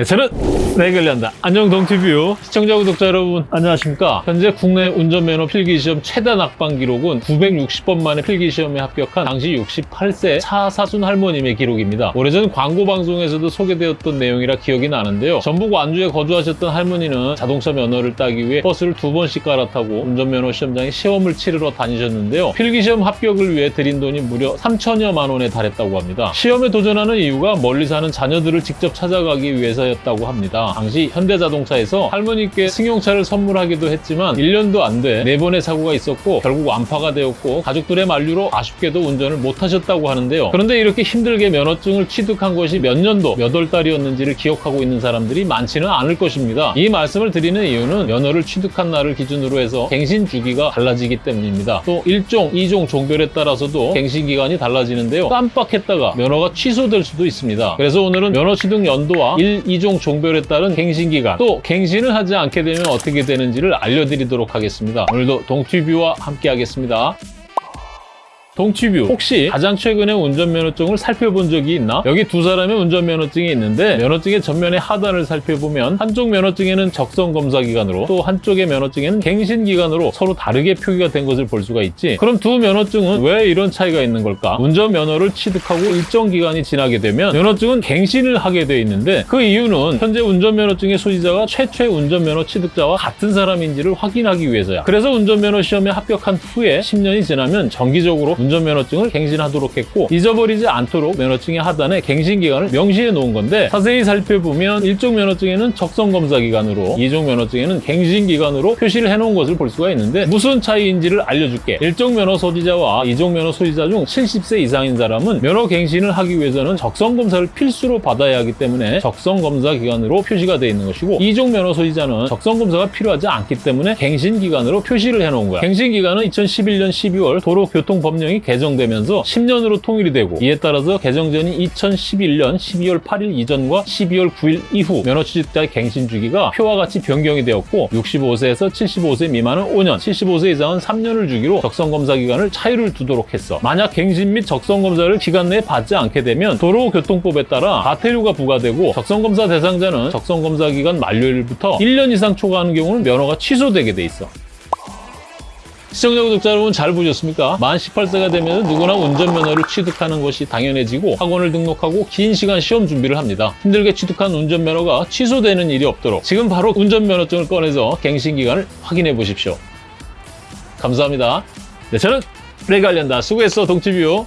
네, 저는 내관련다. 안녕 동티뷰 시청자 구독자 여러분 안녕하십니까? 현재 국내 운전면허 필기시험 최다 낙방 기록은 960번 만에 필기시험에 합격한 당시 68세 차 사순 할머님의 기록입니다. 오래전 광고 방송에서도 소개되었던 내용이라 기억이 나는데요. 전북 완주에 거주하셨던 할머니는 자동차 면허를 따기 위해 버스를 두 번씩 갈아타고 운전면허 시험장에 시험을 치르러 다니셨는데요. 필기시험 합격을 위해 들인 돈이 무려 3천여만 원에 달했다고 합니다. 시험에 도전하는 이유가 멀리 사는 자녀들을 직접 찾아가기 위해서 였다고 합니다. 당시 현대자동차에서 할머니께 승용차를 선물하기도 했지만 1년도 안돼네 번의 사고가 있었고 결국 완파가 되었고 가족들의 만류로 아쉽게도 운전을 못하셨다고 하는데요. 그런데 이렇게 힘들게 면허증을 취득한 것이 몇 년도 몇 월 달이었는지를 기억하고 있는 사람들이 많지는 않을 것입니다. 이 말씀을 드리는 이유는 면허를 취득한 날을 기준으로 해서 갱신 주기가 달라지기 때문입니다. 또 1종, 2종 종별에 따라서도 갱신 기간이 달라지는데요. 깜빡했다가 면허가 취소될 수도 있습니다. 그래서 오늘은 면허 취득 연도와 1, 2종 종별에 따른 갱신 기간 또 갱신을 하지 않게 되면 어떻게 되는지를 알려드리도록 하겠습니다. 오늘도 동티뷰와 함께 하겠습니다. 동티뷰 혹시 가장 최근에 운전면허증을 살펴본 적이 있나? 여기 두 사람의 운전면허증이 있는데 면허증의 전면의 하단을 살펴보면 한쪽 면허증에는 적성검사 기간으로 또 한쪽의 면허증에는 갱신 기간으로 서로 다르게 표기가 된 것을 볼 수가 있지 그럼 두 면허증은 왜 이런 차이가 있는 걸까? 운전면허를 취득하고 일정 기간이 지나게 되면 면허증은 갱신을 하게 돼 있는데 그 이유는 현재 운전면허증의 소지자가 최초의 운전면허 취득자와 같은 사람인지를 확인하기 위해서야 그래서 운전면허 시험에 합격한 후에 10년이 지나면 정기적으로 운전면허증을 갱신하도록 했고 잊어버리지 않도록 면허증의 하단에 갱신 기간을 명시해 놓은 건데 자세히 살펴보면 일종 면허증에는 적성 검사 기간으로 이종 면허증에는 갱신 기간으로 표시를 해 놓은 것을 볼 수가 있는데 무슨 차이인지를 알려줄게. 일종 면허 소지자와 이종 면허 소지자 중 70세 이상인 사람은 면허 갱신을 하기 위해서는 적성 검사를 필수로 받아야 하기 때문에 적성 검사 기간으로 표시가 되어 있는 것이고 이종 면허 소지자는 적성 검사가 필요하지 않기 때문에 갱신 기간으로 표시를 해 놓은 거야. 갱신 기간은 2011년 12월 도로교통법 령이 개정되면서 10년으로 통일이 되고 이에 따라서 개정 전인 2011년 12월 8일 이전과 12월 9일 이후 면허 취득자의 갱신 주기가 표와 같이 변경이 되었고 65세에서 75세 미만은 5년, 75세 이상은 3년을 주기로 적성검사 기간을 차이를 두도록 했어. 만약 갱신 및 적성검사를 기간 내에 받지 않게 되면 도로교통법에 따라 과태료가 부과되고 적성검사 대상자는 적성검사 기간 만료일부터 1년 이상 초과하는 경우는 면허가 취소되게 돼 있어. 시청자 구독자 여러분 잘 보셨습니까? 만 18세가 되면 누구나 운전면허를 취득하는 것이 당연해지고 학원을 등록하고 긴 시간 시험 준비를 합니다. 힘들게 취득한 운전면허가 취소되는 일이 없도록 지금 바로 운전면허증을 꺼내서 갱신기간을 확인해 보십시오. 감사합니다. 네, 저는 레갈련다. 수고했어, 동티뷰.